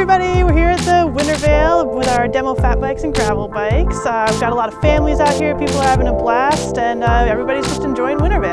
everybody, we're here at the Wintervale with our demo fat bikes and gravel bikes. Uh, we've got a lot of families out here, people are having a blast, and uh, everybody's just enjoying Wintervale.